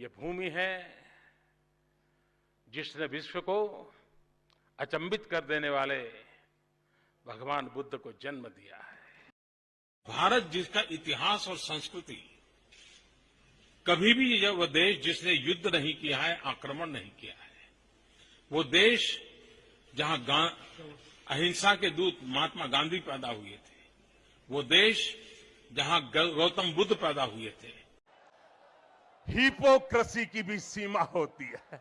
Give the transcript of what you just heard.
ये भूमि है जिसने विश्व को अचंबित कर देने वाले भगवान बुद्ध को जन्म दिया है। भारत जिसका इतिहास और संस्कृति, कभी भी यह वह देश जिसने युद्ध नहीं किया है, आक्रमण नहीं किया है, वो देश जहाँ अहिंसा के दूत महात्मा गांधी पैदा हुए थे, वो देश जहाँ गौतम बुद्ध पैदा हुए थे हिपोक्रेसी की भी सीमा होती है।